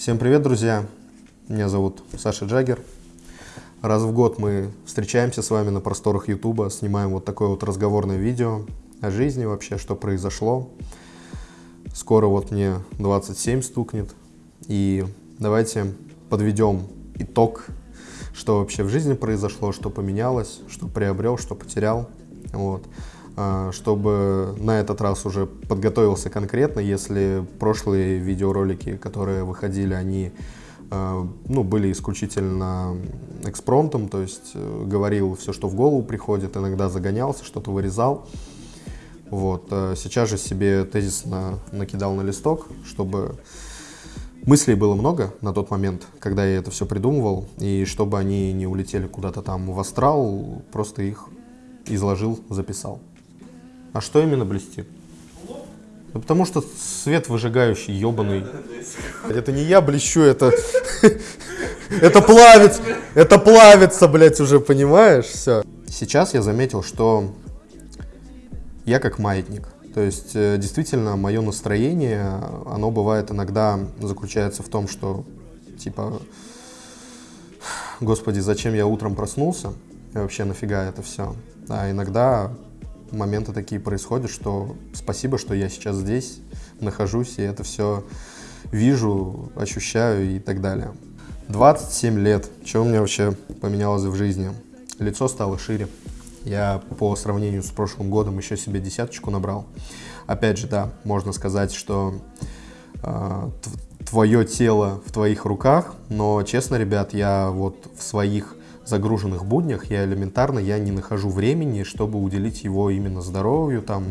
Всем привет, друзья! Меня зовут Саша Джаггер. Раз в год мы встречаемся с вами на просторах Ютуба, снимаем вот такое вот разговорное видео о жизни вообще, что произошло. Скоро вот мне 27 стукнет, и давайте подведем итог, что вообще в жизни произошло, что поменялось, что приобрел, что потерял. Вот. А, чтобы на этот раз уже подготовился конкретно, если прошлые видеоролики, которые выходили, они а, ну, были исключительно экспромтом, то есть э, говорил все, что в голову приходит, иногда загонялся, что-то вырезал. Вот. А сейчас же себе тезисно накидал на листок, чтобы мыслей было много на тот момент, когда я это все придумывал, и чтобы они не улетели куда-то там в астрал, просто их изложил, записал. А что именно блестит? Ну, потому что свет выжигающий, ебаный. Это не я блещу, это... Это плавится, это плавится, блядь, уже, понимаешь? Все. Сейчас я заметил, что я как маятник. То есть, э, действительно, мое настроение, оно бывает иногда заключается в том, что, типа, господи, зачем я утром проснулся? И вообще нафига это все? А иногда моменты такие происходят, что спасибо, что я сейчас здесь нахожусь и это все вижу, ощущаю и так далее. 27 лет. Что у меня вообще поменялось в жизни? Лицо стало шире. Я по сравнению с прошлым годом еще себе десяточку набрал. Опять же, да, можно сказать, что э, твое тело в твоих руках, но честно, ребят, я вот в своих загруженных буднях я элементарно я не нахожу времени, чтобы уделить его именно здоровью, там,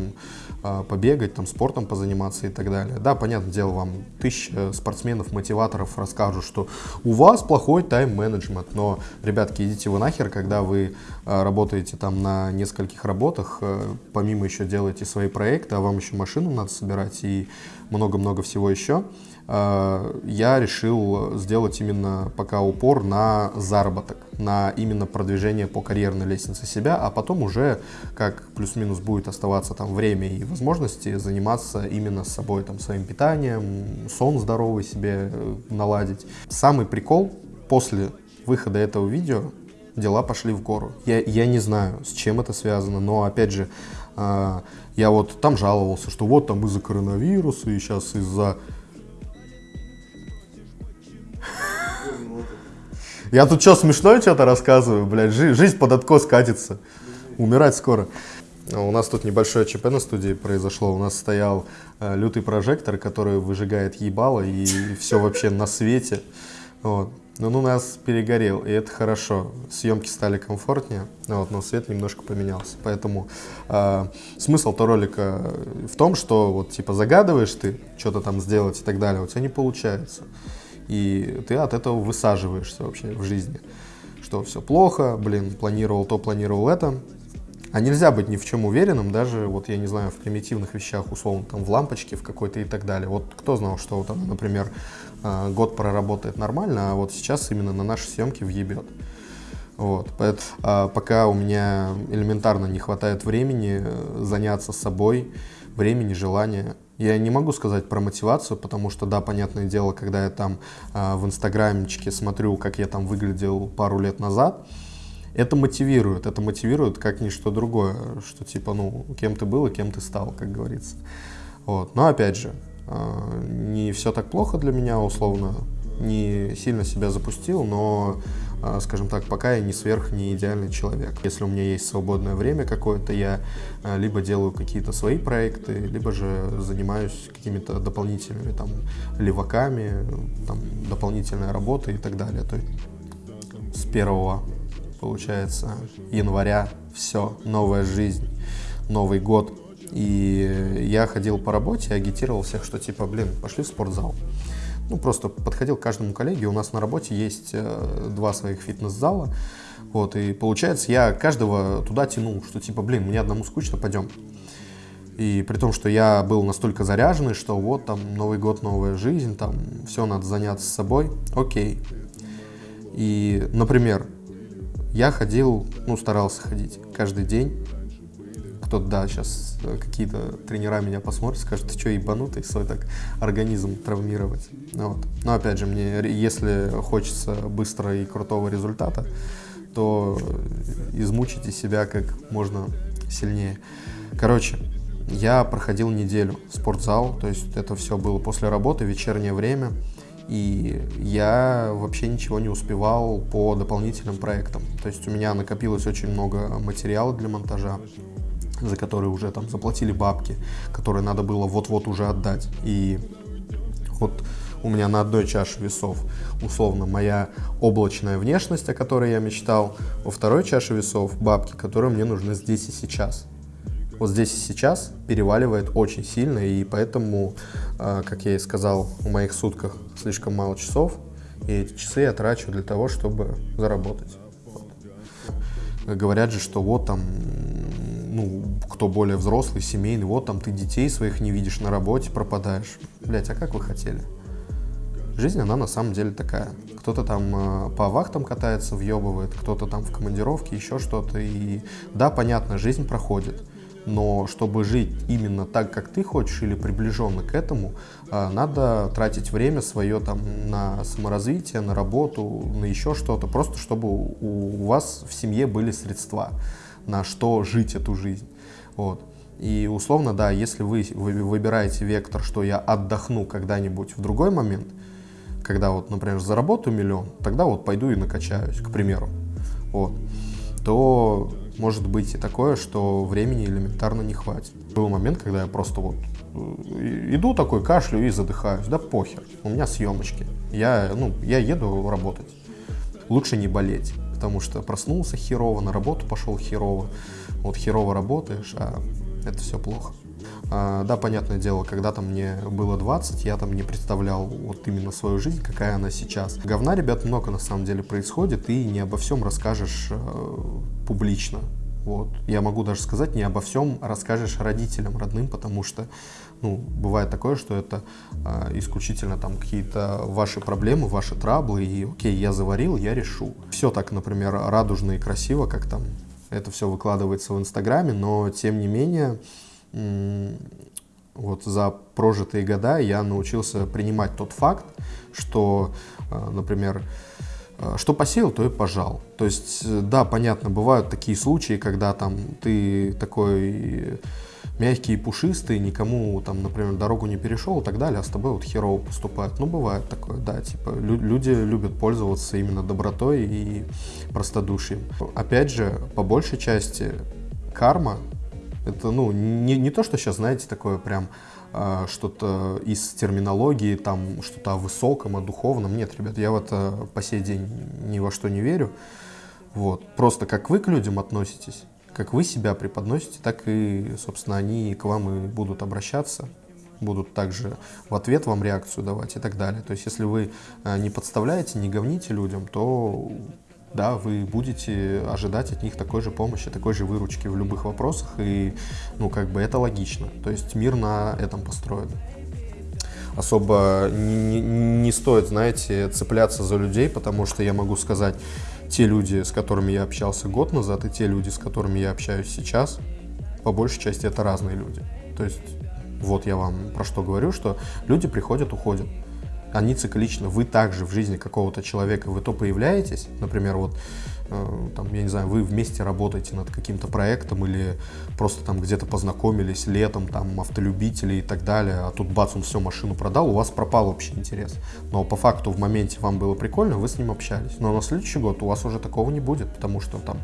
а, побегать, там, спортом позаниматься и так далее. Да, понятное дело, вам тысяча спортсменов, мотиваторов расскажут, что у вас плохой тайм-менеджмент, но, ребятки, идите вы нахер, когда вы а, работаете там на нескольких работах, а, помимо еще делаете свои проекты, а вам еще машину надо собирать и много-много всего еще, я решил сделать именно пока упор на заработок, на именно продвижение по карьерной лестнице себя, а потом уже, как плюс-минус будет оставаться там время и возможности, заниматься именно с собой, там, своим питанием, сон здоровый себе э, наладить. Самый прикол после выхода этого видео дела пошли в гору. Я, я не знаю, с чем это связано, но опять же, э, я вот там жаловался, что вот там из-за коронавируса и сейчас из-за Я тут что, смешное что-то рассказываю, блядь, жи жизнь под откос катится. Умирать скоро. У нас тут небольшое ЧП на студии произошло. У нас стоял э, лютый прожектор, который выжигает ебало и все вообще на свете. Вот. Но он у нас перегорел, и это хорошо. Съемки стали комфортнее, вот, но свет немножко поменялся. Поэтому э, смысл-то ролика в том, что вот типа загадываешь ты что-то там сделать и так далее, у тебя не получается и ты от этого высаживаешься вообще в жизни. Что все плохо, блин, планировал то, планировал это. А нельзя быть ни в чем уверенным, даже, вот я не знаю, в примитивных вещах, условно, там, в лампочке, в какой-то и так далее. Вот кто знал, что вот она, например, а, год проработает нормально, а вот сейчас именно на наши съемки въебет. Вот, поэтому а, пока у меня элементарно не хватает времени э, заняться собой, времени, желания, я не могу сказать про мотивацию, потому что, да, понятное дело, когда я там э, в инстаграмчике смотрю, как я там выглядел пару лет назад, это мотивирует, это мотивирует как ничто другое, что типа, ну, кем ты был и кем ты стал, как говорится. Вот. Но опять же, э, не все так плохо для меня, условно, не сильно себя запустил, но скажем так, пока я не сверх, не идеальный человек. Если у меня есть свободное время какое-то, я а, либо делаю какие-то свои проекты, либо же занимаюсь какими-то дополнительными там леваками, там, дополнительной работой и так далее. То есть с первого, получается, января все, новая жизнь, Новый год. И я ходил по работе, агитировал всех, что типа, блин, пошли в спортзал ну, просто подходил к каждому коллеге. У нас на работе есть э, два своих фитнес-зала. Вот, и получается, я каждого туда тянул, что типа, блин, мне одному скучно, пойдем. И при том, что я был настолько заряженный, что вот там Новый год, новая жизнь, там все надо заняться собой, окей. И, например, я ходил, ну, старался ходить каждый день кто-то, да, сейчас какие-то тренера меня посмотрят, скажут, ты что, ебанутый, свой так организм травмировать. Вот. Но опять же, мне, если хочется быстрого и крутого результата, то измучите себя как можно сильнее. Короче, я проходил неделю в спортзал, то есть это все было после работы, вечернее время, и я вообще ничего не успевал по дополнительным проектам. То есть у меня накопилось очень много материала для монтажа, за которые уже там заплатили бабки, которые надо было вот-вот уже отдать. И вот у меня на одной чаше весов условно моя облачная внешность, о которой я мечтал, во второй чаше весов бабки, которые мне нужны здесь и сейчас вот здесь и сейчас переваливает очень сильно, и поэтому, а, как я и сказал, в моих сутках слишком мало часов, и эти часы я трачу для того, чтобы заработать. Вот. Говорят же, что вот там, ну, кто более взрослый, семейный, вот там ты детей своих не видишь на работе, пропадаешь. Блять, а как вы хотели? Жизнь, она на самом деле такая. Кто-то там э, по вахтам катается, въебывает, кто-то там в командировке, еще что-то. И да, понятно, жизнь проходит но чтобы жить именно так, как ты хочешь, или приближенно к этому, а, надо тратить время свое там на саморазвитие, на работу, на еще что-то, просто чтобы у вас в семье были средства, на что жить эту жизнь. Вот. И условно, да, если вы выбираете вектор, что я отдохну когда-нибудь в другой момент, когда вот, например, заработаю миллион, тогда вот пойду и накачаюсь, к примеру, вот, то может быть и такое, что времени элементарно не хватит. Был момент, когда я просто вот э, иду такой, кашлю и задыхаюсь. Да похер, у меня съемочки. Я, ну, я еду работать. Лучше не болеть, потому что проснулся херово, на работу пошел херово. Вот херово работаешь, а это все плохо. А, да, понятное дело, когда-то мне было 20, я там не представлял вот именно свою жизнь, какая она сейчас. Говна, ребят, много на самом деле происходит, и не обо всем расскажешь э, публично. Вот. Я могу даже сказать, не обо всем расскажешь родителям, родным, потому что ну, бывает такое, что это э, исключительно там какие-то ваши проблемы, ваши траблы, и окей, я заварил, я решу. Все так, например, радужно и красиво, как там это все выкладывается в Инстаграме, но тем не менее вот за прожитые года я научился принимать тот факт, что, э, например, что посеял, то и пожал. То есть, э, да, понятно, бывают такие случаи, когда там ты такой мягкий и пушистый, никому там, например, дорогу не перешел и так далее, а с тобой вот херово поступают. Ну, бывает такое, да, типа люди любят пользоваться именно добротой и простодушием. Опять же, по большей части карма это, ну, не, не то, что сейчас, знаете, такое прям э, что-то из терминологии, там, что-то о высоком, о духовном. Нет, ребят, я в это по сей день ни во что не верю. Вот. Просто как вы к людям относитесь, как вы себя преподносите, так и, собственно, они к вам и будут обращаться будут также в ответ вам реакцию давать и так далее. То есть, если вы э, не подставляете, не говните людям, то да, вы будете ожидать от них такой же помощи, такой же выручки в любых вопросах, и, ну, как бы это логично. То есть мир на этом построен. Особо не, не стоит, знаете, цепляться за людей, потому что я могу сказать, те люди, с которыми я общался год назад, и те люди, с которыми я общаюсь сейчас, по большей части это разные люди. То есть вот я вам про что говорю, что люди приходят, уходят они цикличны. Вы также в жизни какого-то человека, вы то появляетесь, например, вот, э, там, я не знаю, вы вместе работаете над каким-то проектом или просто там где-то познакомились летом, там, автолюбители и так далее, а тут бац, он все, машину продал, у вас пропал общий интерес. Но по факту в моменте вам было прикольно, вы с ним общались. Но на следующий год у вас уже такого не будет, потому что там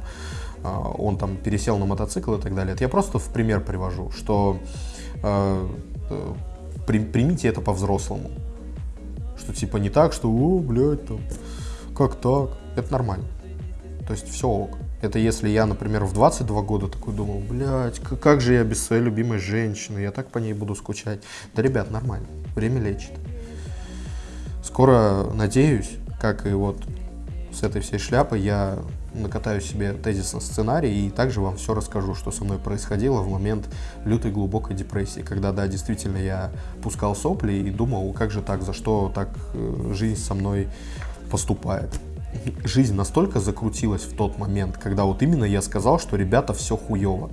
э, он там пересел на мотоцикл и так далее. Это я просто в пример привожу, что э, э при, примите это по-взрослому что типа не так, что, о, блядь, там, как так? Это нормально. То есть все ок. Это если я, например, в 22 года такой думал, блядь, как же я без своей любимой женщины, я так по ней буду скучать. Да, ребят, нормально, время лечит. Скоро, надеюсь, как и вот с этой всей шляпой, я накатаю себе тезисно сценарий и также вам все расскажу, что со мной происходило в момент лютой глубокой депрессии, когда, да, действительно я пускал сопли и думал, как же так, за что так э, жизнь со мной поступает. Жизнь настолько закрутилась в тот момент, когда вот именно я сказал, что ребята, все хуево.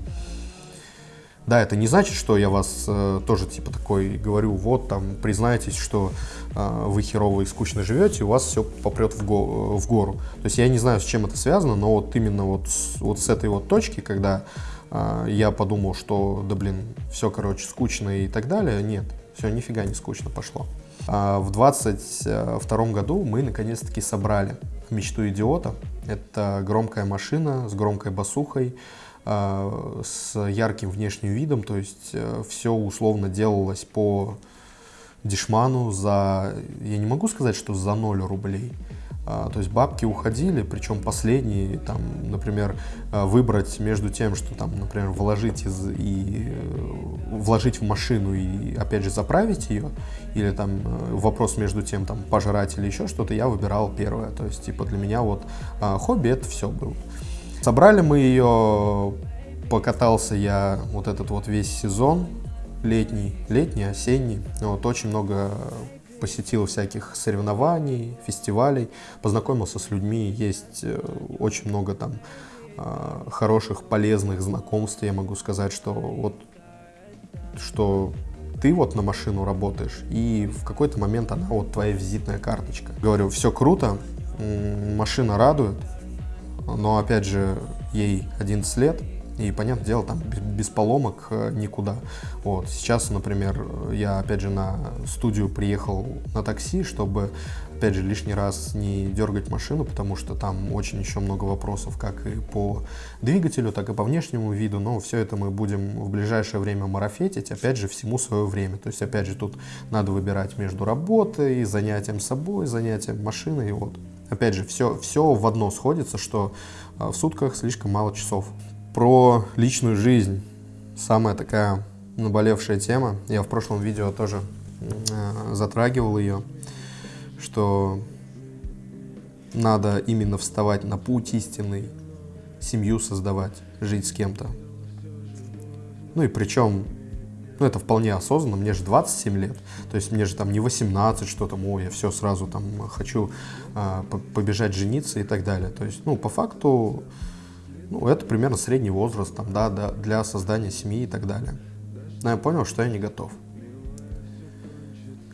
Да, это не значит, что я вас э, тоже типа такой говорю, вот там признайтесь, что э, вы херово и скучно живете, у вас все попрет в, го в гору. То есть я не знаю, с чем это связано, но вот именно вот с, вот с этой вот точки, когда э, я подумал, что да блин, все, короче, скучно и так далее, нет, все нифига не скучно пошло. А в 22 году мы наконец-таки собрали мечту идиота. Это громкая машина с громкой басухой, Э, с ярким внешним видом, то есть э, все условно делалось по дешману за, я не могу сказать, что за 0 рублей, а, то есть бабки уходили, причем последние, там, например, э, выбрать между тем, что там, например, вложить из, и вложить в машину и опять же заправить ее, или там вопрос между тем, там, пожрать или еще что-то, я выбирал первое. То есть, типа, для меня вот а, хобби это все было. Собрали мы ее, покатался я вот этот вот весь сезон, летний, летний, осенний. Вот, очень много посетил всяких соревнований, фестивалей, познакомился с людьми, есть э, очень много там а, хороших, полезных знакомств. Я могу сказать, что вот что ты вот на машину работаешь, и в какой-то момент она вот твоя визитная карточка. Говорю, все круто, машина радует, но, опять же, ей 11 лет, и, понятное дело, там без поломок э, никуда. Вот. Сейчас, например, я, опять же, на студию приехал на такси, чтобы, опять же, лишний раз не дергать машину, потому что там очень еще много вопросов, как и по двигателю, так и по внешнему виду. Но все это мы будем в ближайшее время марафетить, опять же, всему свое время. То есть, опять же, тут надо выбирать между работой, занятием собой, занятием машиной. И вот Опять же, все, все в одно сходится, что а, в сутках слишком мало часов. Про личную жизнь. Самая такая наболевшая тема. Я в прошлом видео тоже э, затрагивал ее, что надо именно вставать на путь истинный, семью создавать, жить с кем-то. Ну и причем ну, это вполне осознанно, мне же 27 лет, то есть мне же там не 18, что там, ой, я все сразу там хочу а, побежать жениться и так далее. То есть, ну, по факту, ну, это примерно средний возраст там, да, да, для создания семьи и так далее. Но я понял, что я не готов.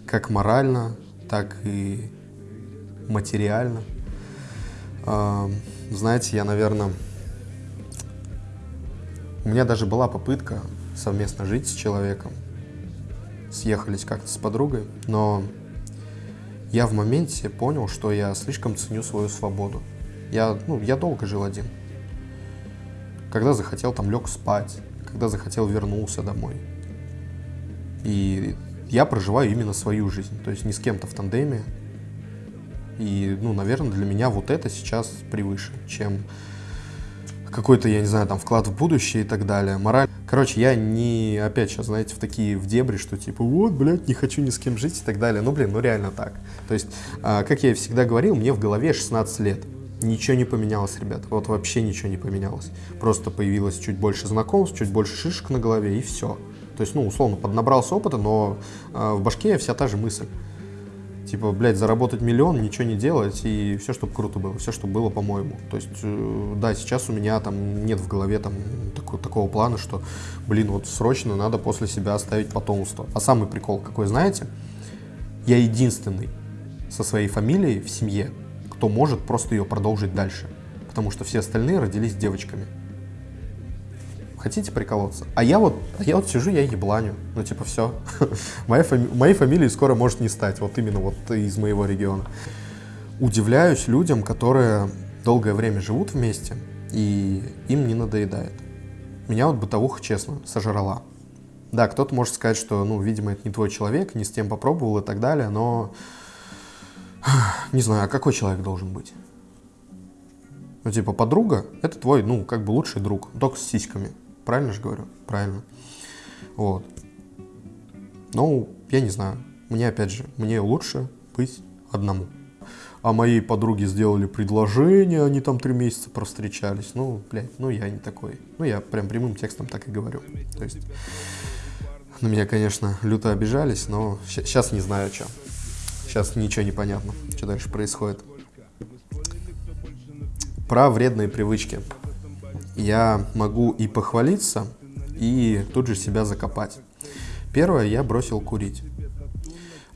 Как морально, так и материально. А, знаете, я, наверное, у меня даже была попытка совместно жить с человеком. Съехались как-то с подругой, но я в моменте понял, что я слишком ценю свою свободу. Я, ну, я долго жил один. Когда захотел, там лег спать, когда захотел, вернулся домой. И я проживаю именно свою жизнь, то есть не с кем-то в тандеме. И, ну, наверное, для меня вот это сейчас превыше, чем какой-то, я не знаю, там вклад в будущее и так далее. Мораль. Короче, я не, опять сейчас, знаете, в такие в дебри, что типа, вот, блядь, не хочу ни с кем жить и так далее. Ну, блин, ну реально так. То есть, а, как я всегда говорил, мне в голове 16 лет. Ничего не поменялось, ребят. Вот вообще ничего не поменялось. Просто появилось чуть больше знакомств, чуть больше шишек на голове и все. То есть, ну, условно, поднабрался опыта, но э, в башке вся та же мысль. Типа, блядь, заработать миллион, ничего не делать, и все, чтобы круто было, все, чтобы было по-моему. То есть, э, да, сейчас у меня там нет в голове там такого, такого плана, что, блин, вот срочно надо после себя оставить потомство. А самый прикол какой, знаете? Я единственный со своей фамилией в семье, кто может просто ее продолжить дальше. Потому что все остальные родились девочками. Хотите приколоться? А я вот, а я вот сижу, я ебланю. Ну, типа, все. Моя фами... Моей фамилии скоро может не стать. Вот именно вот из моего региона. Удивляюсь людям, которые долгое время живут вместе, и им не надоедает. Меня вот бытовуха, честно, сожрала. Да, кто-то может сказать, что, ну, видимо, это не твой человек, не с тем попробовал и так далее, но не знаю, а какой человек должен быть? Ну, типа, подруга — это твой, ну, как бы лучший друг, только с сиськами. Правильно же говорю? Правильно. Вот. Ну, я не знаю. Мне, опять же, мне лучше быть одному. А моей подруге сделали предложение, они там три месяца провстречались. Ну, блядь, ну я не такой. Ну, я прям прямым текстом так и говорю. То есть, на меня, конечно, люто обижались, но сейчас не знаю, что. Сейчас ничего не понятно, что дальше происходит. Про вредные привычки я могу и похвалиться, и тут же себя закопать. Первое, я бросил курить.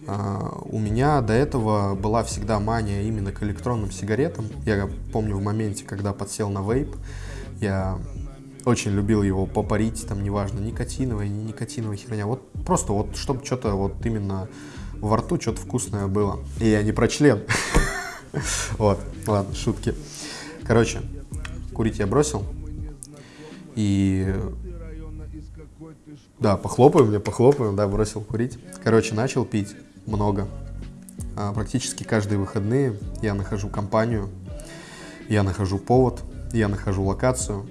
А, у меня до этого была всегда мания именно к электронным сигаретам. Я помню в моменте, когда подсел на вейп, я очень любил его попарить, там неважно, никотиновая, не никотиновая херня. Вот просто вот, чтобы что-то вот именно во рту что-то вкусное было. И я не про член. Вот, ладно, шутки. Короче, курить я бросил. И да, похлопаем мне, похлопаем, да, бросил курить. Короче, начал пить много. А, практически каждые выходные я нахожу компанию, я нахожу повод, я нахожу локацию.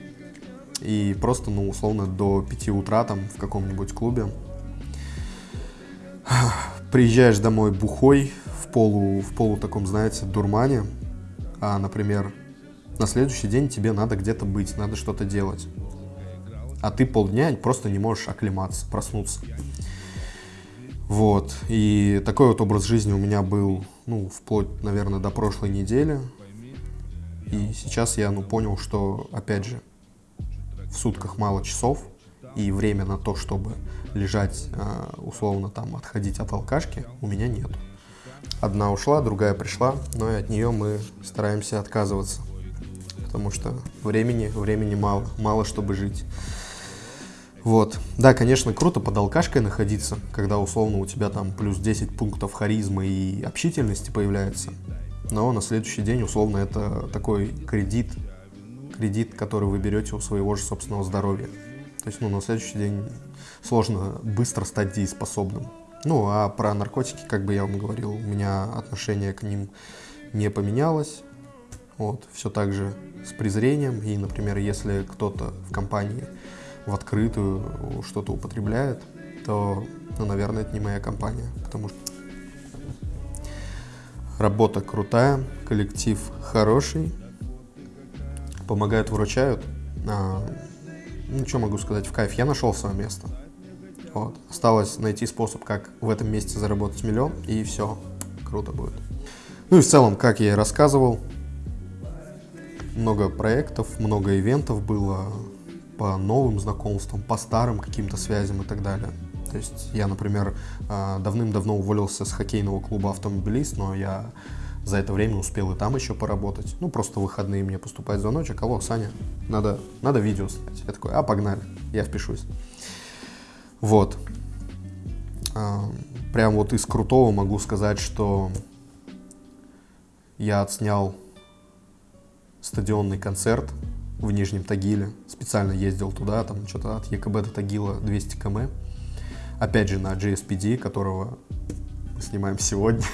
И просто, ну, условно, до 5 утра там в каком-нибудь клубе приезжаешь домой бухой, в полу, в полу таком, знаете, дурмане, а, например, на следующий день тебе надо где-то быть, надо что-то делать. А ты полдня просто не можешь оклематься, проснуться. Вот. И такой вот образ жизни у меня был, ну, вплоть, наверное, до прошлой недели. И сейчас я, ну, понял, что, опять же, в сутках мало часов, и время на то, чтобы лежать, а, условно, там, отходить от алкашки, у меня нет. Одна ушла, другая пришла, но и от нее мы стараемся отказываться, потому что времени, времени мало, мало чтобы жить. Вот. Да, конечно, круто под алкашкой находиться, когда условно у тебя там плюс 10 пунктов харизмы и общительности появляется. Но на следующий день условно это такой кредит, кредит, который вы берете у своего же собственного здоровья. То есть, ну, на следующий день сложно быстро стать дееспособным. Ну, а про наркотики, как бы я вам говорил, у меня отношение к ним не поменялось. Вот, все так же с презрением. И, например, если кто-то в компании в открытую что-то употребляет, то, ну, наверное, это не моя компания, потому что работа крутая, коллектив хороший, помогают, выручают. А, ну, что могу сказать, в кайф. Я нашел свое место. Вот. Осталось найти способ, как в этом месте заработать миллион, и все, круто будет. Ну и в целом, как я и рассказывал, много проектов, много ивентов было, по новым знакомствам, по старым каким-то связям и так далее. То есть я, например, а, давным-давно уволился с хоккейного клуба «Автомобилист», но я за это время успел и там еще поработать. Ну, просто выходные мне поступает звоночек. Алло, Саня, надо, надо видео снять. Я такой, а, погнали, я впишусь. Вот. А, прям вот из крутого могу сказать, что я отснял стадионный концерт в Нижнем Тагиле. Специально ездил туда, там что-то от ЕКБ до Тагила 200 км. Опять же на JSPD, которого мы снимаем сегодня.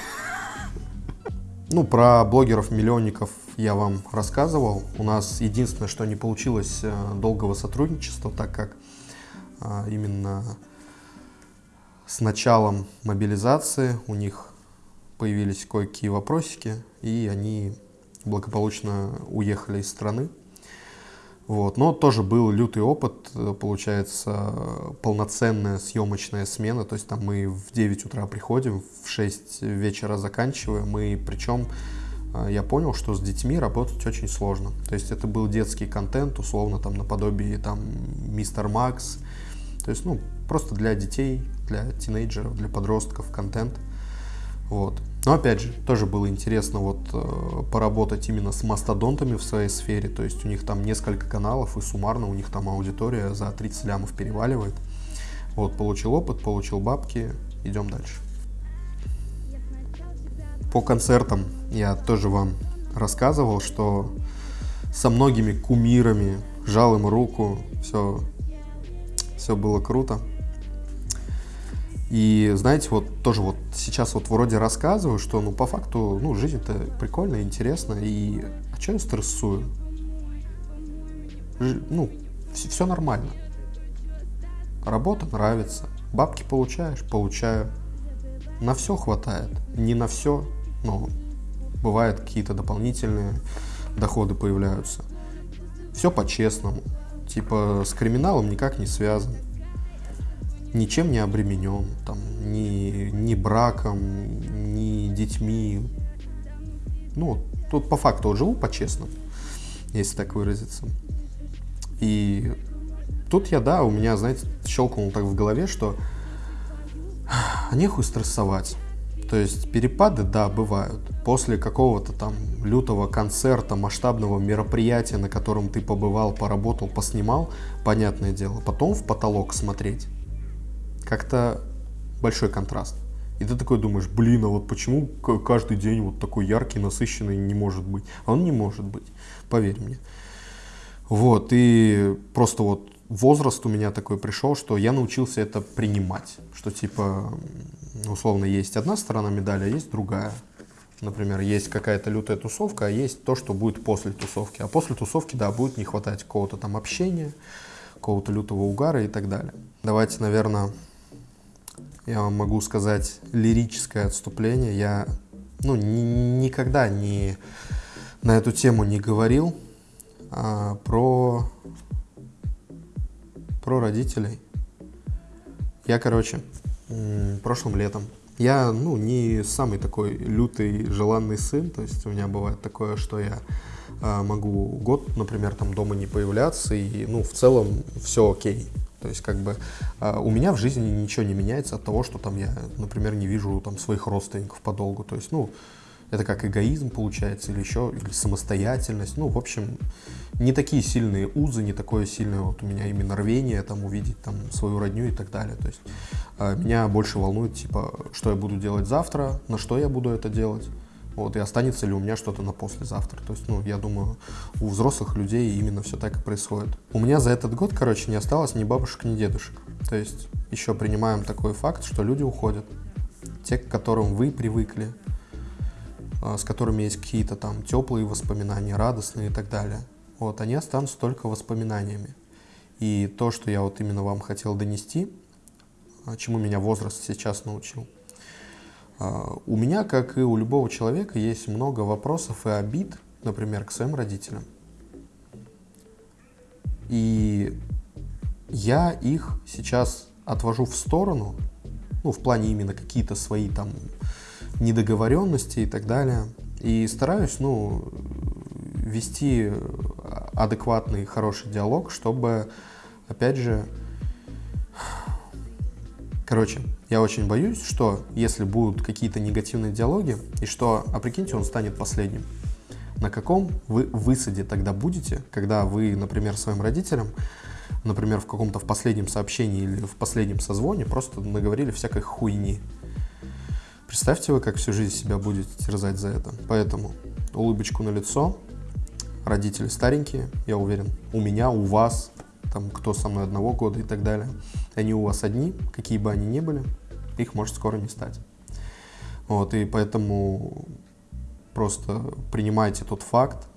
Ну, про блогеров-миллионников я вам рассказывал. У нас единственное, что не получилось э, долгого сотрудничества, так как а, именно с началом мобилизации у них появились кое-какие вопросики, и они благополучно уехали из страны. Вот. Но тоже был лютый опыт, э, получается, полноценная съемочная смена, то есть там мы в 9 утра приходим, в 6 вечера заканчиваем, и причем э, я понял, что с детьми работать очень сложно. То есть это был детский контент, условно, там наподобие там Мистер Макс, то есть, ну, просто для детей, для тинейджеров, для подростков контент. Вот. Но опять же, тоже было интересно вот э, поработать именно с мастодонтами в своей сфере, то есть у них там несколько каналов, и суммарно у них там аудитория за 30 лямов переваливает. Вот, получил опыт, получил бабки, идем дальше. По концертам я тоже вам рассказывал, что со многими кумирами жал им руку, все, все было круто. И знаете, вот тоже вот сейчас вот вроде рассказываю, что ну по факту, ну жизнь-то прикольная, интересная, и а что я стрессую? Ж, ну, все, все нормально. Работа нравится, бабки получаешь, получаю. На все хватает, не на все, но бывают какие-то дополнительные доходы появляются. Все по-честному, типа с криминалом никак не связан ничем не обременен, там, ни, ни браком, ни детьми. Ну, тут по факту живу по-честному, если так выразиться. И тут я, да, у меня, знаете, щелкнул так в голове, что нехуй стрессовать. То есть перепады, да, бывают. После какого-то там лютого концерта, масштабного мероприятия, на котором ты побывал, поработал, поснимал, понятное дело, потом в потолок смотреть, как-то большой контраст. И ты такой думаешь, блин, а вот почему каждый день вот такой яркий, насыщенный не может быть? А он не может быть, поверь мне. Вот, и просто вот возраст у меня такой пришел, что я научился это принимать. Что типа, условно, есть одна сторона медали, а есть другая. Например, есть какая-то лютая тусовка, а есть то, что будет после тусовки. А после тусовки, да, будет не хватать какого-то там общения, какого-то лютого угара и так далее. Давайте, наверное, я вам могу сказать лирическое отступление. Я ну, ни, никогда не, на эту тему не говорил а, про про родителей. Я, короче, прошлым летом, я, ну, не самый такой лютый, желанный сын, то есть у меня бывает такое, что я э, могу год, например, там дома не появляться, и, ну, в целом все окей. То есть, как бы, э, у меня в жизни ничего не меняется от того, что там я, например, не вижу там своих родственников подолгу. То есть, ну, это как эгоизм получается, или еще, или самостоятельность. Ну, в общем, не такие сильные узы, не такое сильное вот у меня именно рвение там увидеть там свою родню и так далее. То есть э, меня больше волнует, типа, что я буду делать завтра, на что я буду это делать. Вот, и останется ли у меня что-то на послезавтра. То есть, ну, я думаю, у взрослых людей именно все так и происходит. У меня за этот год, короче, не осталось ни бабушек, ни дедушек. То есть, еще принимаем такой факт, что люди уходят. Те, к которым вы привыкли, э, с которыми есть какие-то там теплые воспоминания, радостные и так далее вот, они останутся только воспоминаниями. И то, что я вот именно вам хотел донести, а, чему меня возраст сейчас научил, а, у меня, как и у любого человека, есть много вопросов и обид, например, к своим родителям. И я их сейчас отвожу в сторону, ну, в плане именно какие-то свои там недоговоренности и так далее. И стараюсь, ну, вести адекватный, хороший диалог, чтобы, опять же, короче, я очень боюсь, что если будут какие-то негативные диалоги, и что, а прикиньте, он станет последним. На каком вы высаде тогда будете, когда вы, например, своим родителям, например, в каком-то в последнем сообщении или в последнем созвоне просто наговорили всякой хуйни. Представьте вы, как всю жизнь себя будете терзать за это. Поэтому улыбочку на лицо, родители старенькие, я уверен, у меня, у вас, там, кто со мной одного года и так далее, они у вас одни, какие бы они ни были, их может скоро не стать. Вот, и поэтому просто принимайте тот факт.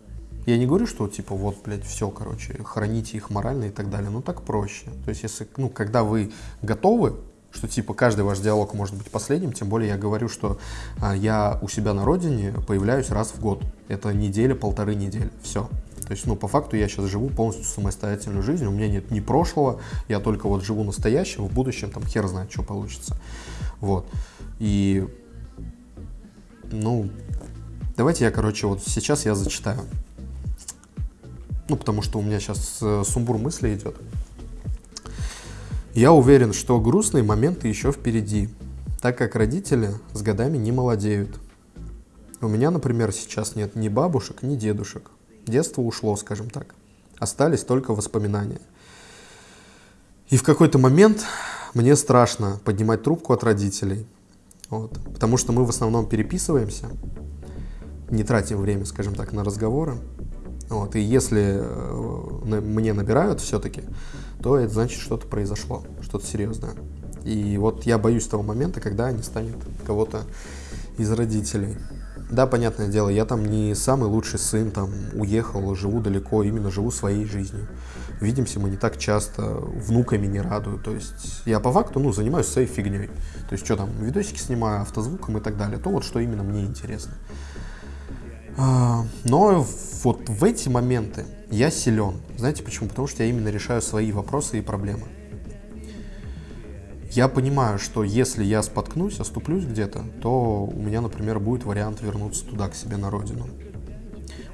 Я не говорю, что типа вот, блядь, все, короче, храните их морально и так далее, но так проще. То есть, если, ну, когда вы готовы что типа каждый ваш диалог может быть последним, тем более я говорю, что а, я у себя на родине появляюсь раз в год. Это неделя, полторы недели, все. То есть, ну, по факту я сейчас живу полностью самостоятельную жизнь, у меня нет ни прошлого, я только вот живу настоящим, в будущем там хер знает, что получится. Вот. И, ну, давайте я, короче, вот сейчас я зачитаю. Ну, потому что у меня сейчас э, сумбур мысли идет. Я уверен, что грустные моменты еще впереди, так как родители с годами не молодеют. У меня, например, сейчас нет ни бабушек, ни дедушек. Детство ушло, скажем так. Остались только воспоминания. И в какой-то момент мне страшно поднимать трубку от родителей. Вот, потому что мы в основном переписываемся, не тратим время, скажем так, на разговоры. Вот, и если э, мне набирают все-таки, то это значит, что-то произошло, что-то серьезное. И вот я боюсь того момента, когда не станет кого-то из родителей. Да, понятное дело, я там не самый лучший сын, там уехал, живу далеко, именно живу своей жизнью. Видимся мы не так часто, внуками не радую. То есть я по факту, ну, занимаюсь своей фигней. То есть что там, видосики снимаю, автозвуком и так далее. То вот, что именно мне интересно. А, но вот в эти моменты я силен. Знаете почему? Потому что я именно решаю свои вопросы и проблемы. Я понимаю, что если я споткнусь, оступлюсь где-то, то у меня, например, будет вариант вернуться туда, к себе на родину.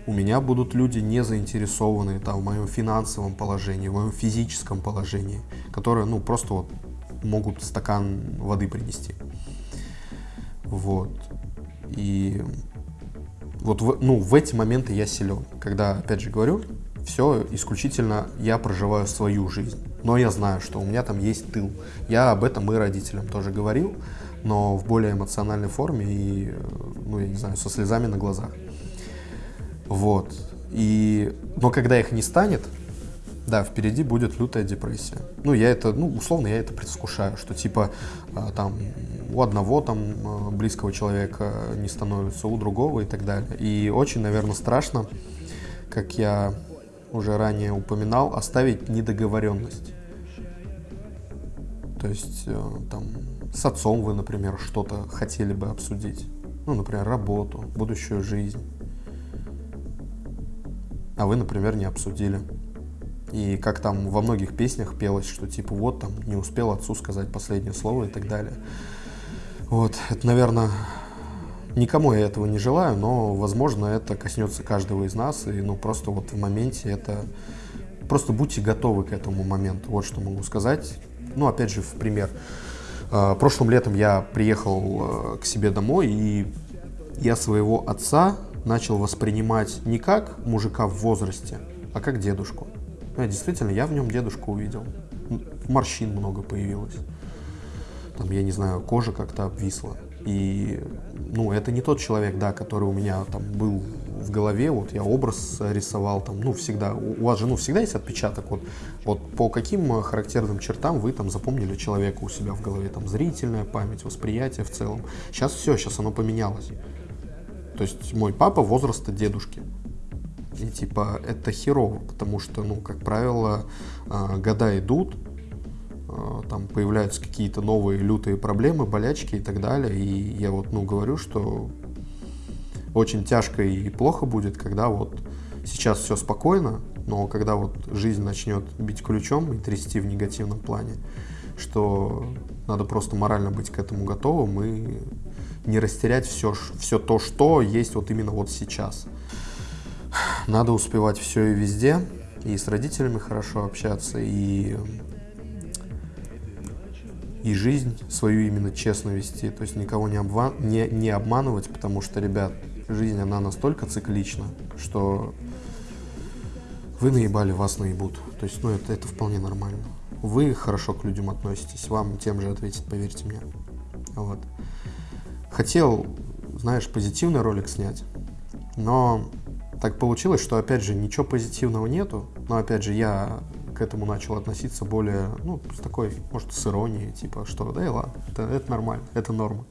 У меня будут люди не заинтересованные там, в моем финансовом положении, в моем физическом положении, которые ну, просто вот могут стакан воды принести. Вот. И вот в, ну, в эти моменты я силен. Когда, опять же говорю, все исключительно я проживаю свою жизнь. Но я знаю, что у меня там есть тыл. Я об этом и родителям тоже говорил, но в более эмоциональной форме и, ну, я не знаю, со слезами на глазах. Вот. И, но когда их не станет, да, впереди будет лютая депрессия. Ну, я это, ну, условно, я это предвкушаю, что типа а, там у одного там а, близкого человека не становится, у другого и так далее. И очень, наверное, страшно, как я уже ранее упоминал, оставить недоговоренность. То есть э, там с отцом вы, например, что-то хотели бы обсудить. Ну, например, работу, будущую жизнь. А вы, например, не обсудили. И как там во многих песнях пелось, что типа вот там не успел отцу сказать последнее слово и так далее. Вот, это, наверное, никому я этого не желаю, но, возможно, это коснется каждого из нас, и, ну, просто вот в моменте это... Просто будьте готовы к этому моменту, вот что могу сказать. Ну, опять же, в пример. А, прошлым летом я приехал э, к себе домой, и я своего отца начал воспринимать не как мужика в возрасте, а как дедушку. Ну, действительно, я в нем дедушку увидел. Морщин много появилось. Там, я не знаю, кожа как-то обвисла. И, ну, это не тот человек, да, который у меня там был в голове, вот я образ рисовал там, ну, всегда, у вас же, ну, всегда есть отпечаток, вот, вот по каким характерным чертам вы там запомнили человека у себя в голове, там, зрительная память, восприятие в целом. Сейчас все, сейчас оно поменялось. То есть мой папа возраста дедушки. И типа это херово, потому что, ну, как правило, а, года идут, там появляются какие-то новые лютые проблемы, болячки и так далее. И я вот, ну, говорю, что очень тяжко и плохо будет, когда вот сейчас все спокойно, но когда вот жизнь начнет бить ключом и трясти в негативном плане, что надо просто морально быть к этому готовым и не растерять все, все то, что есть вот именно вот сейчас. Надо успевать все и везде, и с родителями хорошо общаться, и, и жизнь свою именно честно вести, то есть никого не, обман, не, не обманывать, потому что, ребят, жизнь, она настолько циклична, что вы наебали, вас наебут. То есть, ну, это, это вполне нормально. Вы хорошо к людям относитесь, вам тем же ответить, поверьте мне. Вот. Хотел, знаешь, позитивный ролик снять, но так получилось, что, опять же, ничего позитивного нету, но, опять же, я к этому начал относиться более, ну, с такой, может, с иронией, типа, что, да и ладно, это, это нормально, это норма.